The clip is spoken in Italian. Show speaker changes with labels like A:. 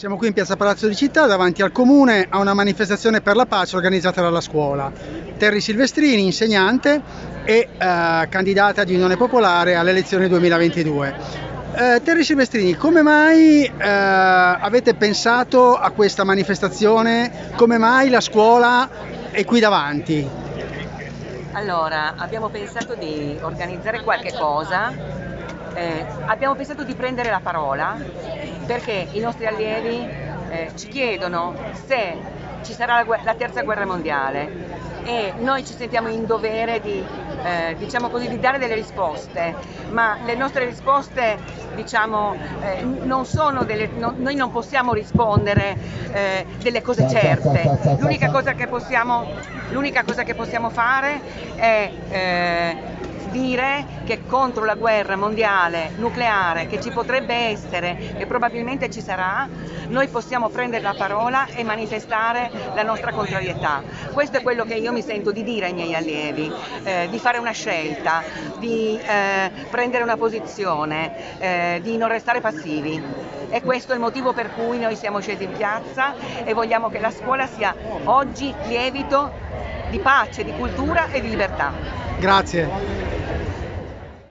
A: Siamo qui in piazza Palazzo di Città davanti al comune a una manifestazione per la pace organizzata dalla scuola. Terry Silvestrini, insegnante e eh, candidata di Unione Popolare alle elezioni 2022. Eh, Terry Silvestrini, come mai eh, avete pensato a questa manifestazione? Come mai la scuola è qui davanti?
B: Allora, abbiamo pensato di organizzare qualche cosa, eh, abbiamo pensato di prendere la parola perché i nostri allievi eh, ci chiedono se ci sarà la, la, terza guerra mondiale. E noi ci sentiamo in dovere di, eh, diciamo così, di dare delle risposte, ma le nostre risposte diciamo, eh, non sono delle, no, noi non possiamo rispondere eh, delle cose certe, l'unica cosa che possiamo, cosa che possiamo fare è eh, dire che contro la guerra mondiale nucleare che ci potrebbe essere e probabilmente ci sarà, noi possiamo prendere la parola e manifestare la nostra contrarietà. Questo è quello che io mi sento di dire ai miei allievi, eh, di fare una scelta, di eh, prendere una posizione, eh, di non restare passivi. E questo è il motivo per cui noi siamo scesi in piazza e vogliamo che la scuola sia oggi lievito di pace, di cultura e di libertà.
A: Grazie.